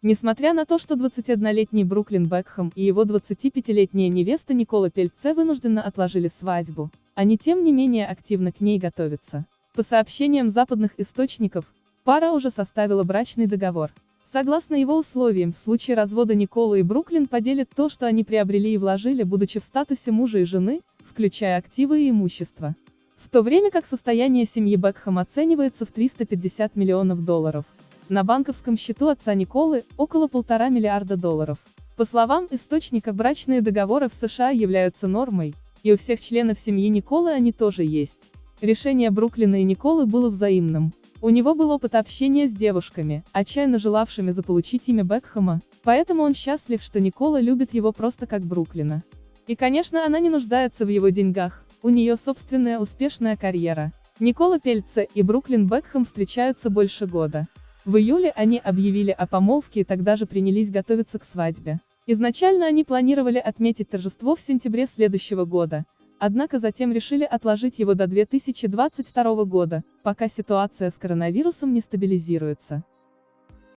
Несмотря на то, что 21-летний Бруклин Бекхэм и его 25-летняя невеста Никола Пельце вынужденно отложили свадьбу, они тем не менее активно к ней готовятся. По сообщениям западных источников, пара уже составила брачный договор. Согласно его условиям, в случае развода Никола и Бруклин поделят то, что они приобрели и вложили, будучи в статусе мужа и жены, включая активы и имущество. В то время как состояние семьи Бекхэм оценивается в 350 миллионов долларов. На банковском счету отца Николы – около полтора миллиарда долларов. По словам источника, брачные договоры в США являются нормой, и у всех членов семьи Николы они тоже есть. Решение Бруклина и Николы было взаимным. У него был опыт общения с девушками, отчаянно желавшими заполучить имя Бекхэма, поэтому он счастлив, что Никола любит его просто как Бруклина. И конечно она не нуждается в его деньгах, у нее собственная успешная карьера. Никола Пельце и Бруклин Бекхэм встречаются больше года. В июле они объявили о помолвке и тогда же принялись готовиться к свадьбе. Изначально они планировали отметить торжество в сентябре следующего года, однако затем решили отложить его до 2022 года, пока ситуация с коронавирусом не стабилизируется.